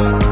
Bye.